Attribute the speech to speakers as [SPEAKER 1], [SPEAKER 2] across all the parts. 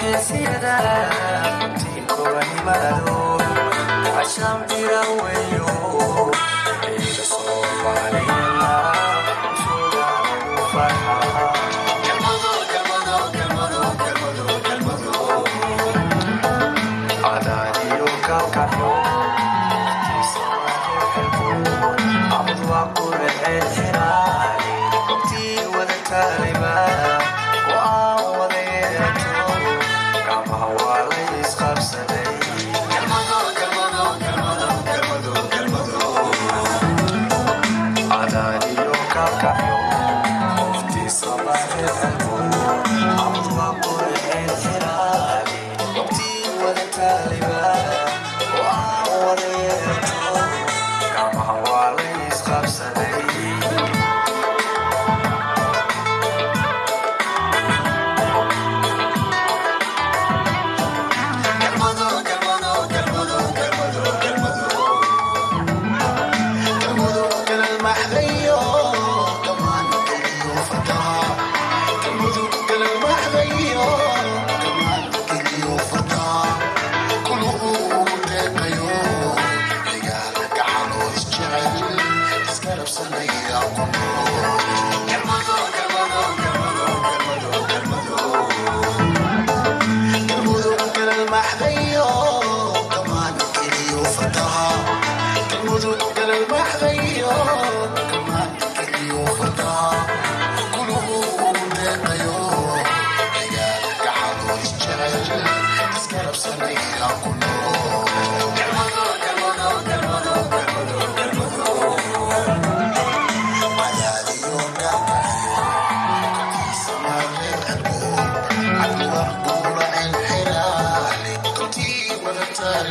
[SPEAKER 1] Quisiera, quisiera, جماله عشان بيروي اليوم عيد الصوم علينا فرحة كالمضوء كالمضوء كالمضوء كالمضوء كالمضوء عدالي وكوكب عبد وقور الحلم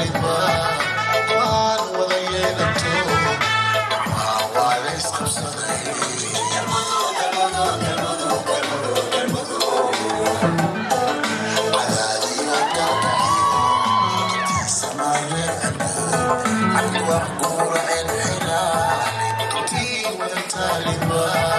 [SPEAKER 1] Well, I'm gonna end it now. Keep with the time,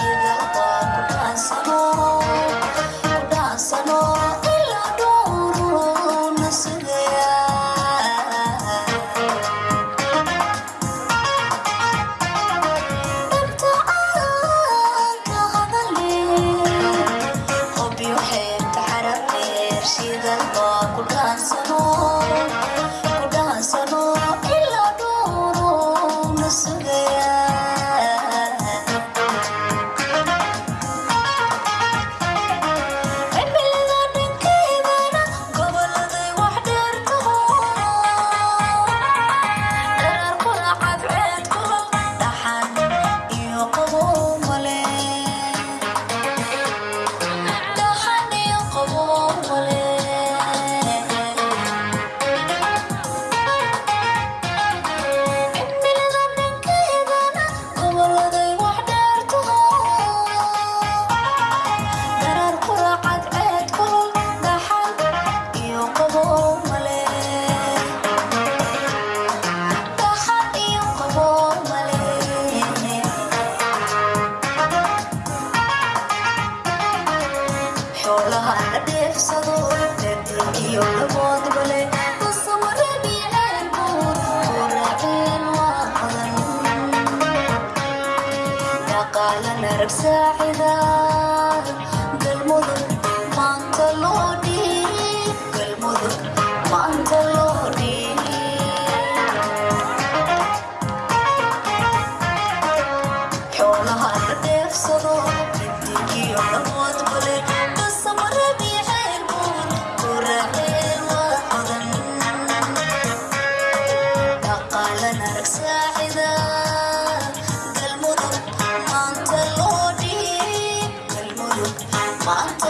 [SPEAKER 1] you know mama.